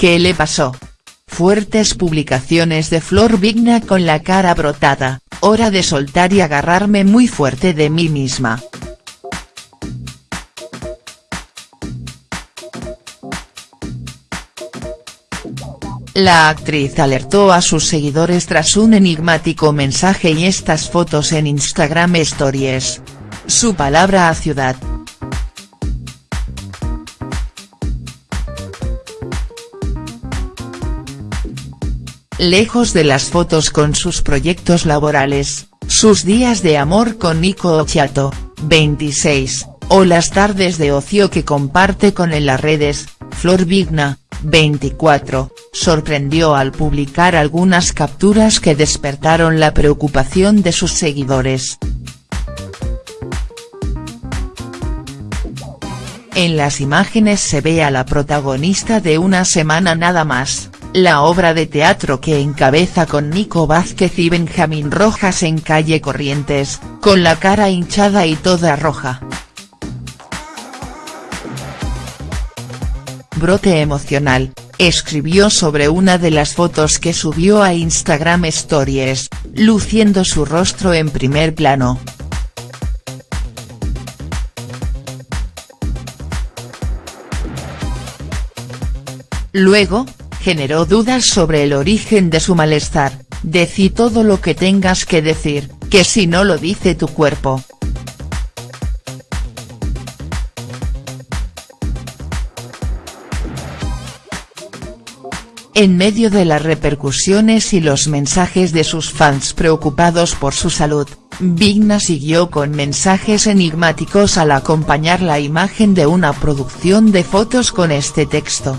¿Qué le pasó? Fuertes publicaciones de Flor Vigna con la cara brotada, hora de soltar y agarrarme muy fuerte de mí misma. La actriz alertó a sus seguidores tras un enigmático mensaje y estas fotos en Instagram Stories. Su palabra a Ciudad. Lejos de las fotos con sus proyectos laborales, sus días de amor con Nico Occhiato, 26, o las tardes de ocio que comparte con en las redes, Flor Vigna, 24, sorprendió al publicar algunas capturas que despertaron la preocupación de sus seguidores. En las imágenes se ve a la protagonista de Una semana nada más, la obra de teatro que encabeza con Nico Vázquez y Benjamín Rojas en calle Corrientes, con la cara hinchada y toda roja. Brote emocional, escribió sobre una de las fotos que subió a Instagram Stories, luciendo su rostro en primer plano. Luego, generó dudas sobre el origen de su malestar, decí todo lo que tengas que decir, que si no lo dice tu cuerpo, En medio de las repercusiones y los mensajes de sus fans preocupados por su salud, Vigna siguió con mensajes enigmáticos al acompañar la imagen de una producción de fotos con este texto.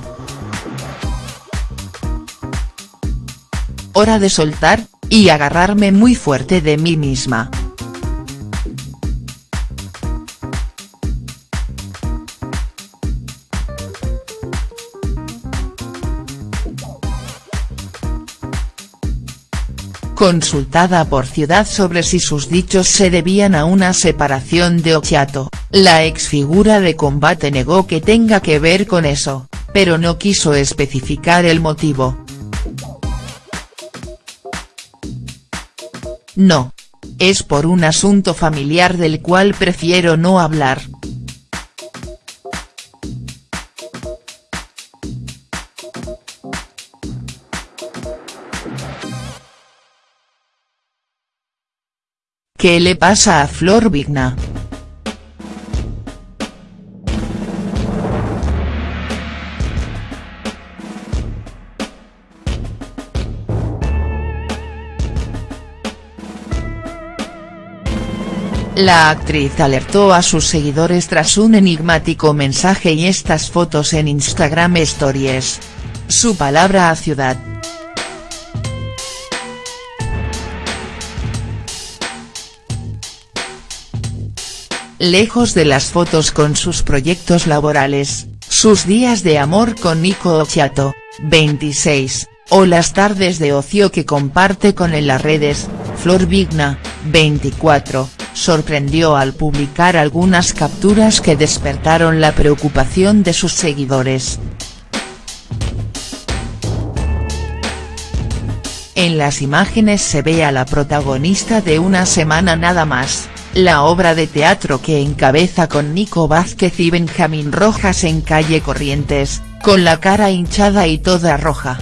Hora de soltar, y agarrarme muy fuerte de mí misma. Consultada por Ciudad sobre si sus dichos se debían a una separación de Occhiato, la ex figura de combate negó que tenga que ver con eso, pero no quiso especificar el motivo. No. Es por un asunto familiar del cual prefiero no hablar. ¿Qué le pasa a Flor Vigna?. La actriz alertó a sus seguidores tras un enigmático mensaje y estas fotos en Instagram Stories. Su palabra a Ciudad. Lejos de las fotos con sus proyectos laborales, sus días de amor con Nico Occhiato, 26, o las tardes de ocio que comparte con en las redes, Flor Vigna, 24, sorprendió al publicar algunas capturas que despertaron la preocupación de sus seguidores. En las imágenes se ve a la protagonista de Una semana nada más, la obra de teatro que encabeza con Nico Vázquez y Benjamín Rojas en calle Corrientes, con la cara hinchada y toda roja.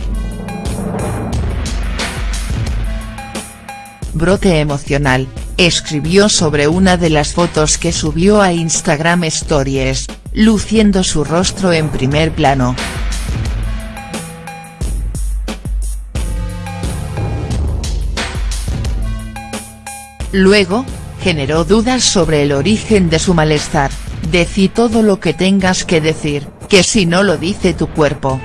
Brote emocional, escribió sobre una de las fotos que subió a Instagram Stories, luciendo su rostro en primer plano. Luego, generó dudas sobre el origen de su malestar, decí todo lo que tengas que decir, que si no lo dice tu cuerpo.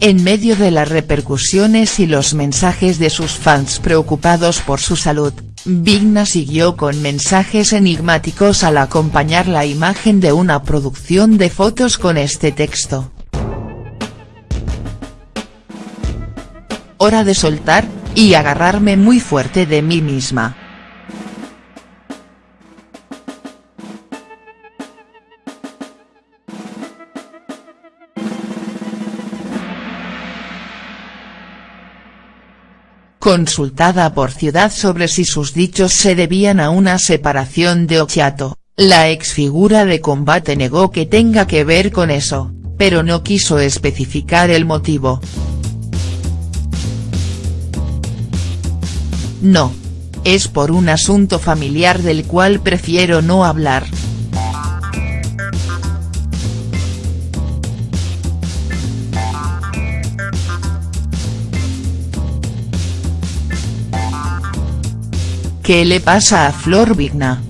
En medio de las repercusiones y los mensajes de sus fans preocupados por su salud, Vigna siguió con mensajes enigmáticos al acompañar la imagen de una producción de fotos con este texto. hora de soltar, y agarrarme muy fuerte de mí misma. Consultada por Ciudad sobre si sus dichos se debían a una separación de Ochiato, la exfigura de combate negó que tenga que ver con eso, pero no quiso especificar el motivo. No. Es por un asunto familiar del cual prefiero no hablar. ¿Qué le pasa a Flor Vigna?.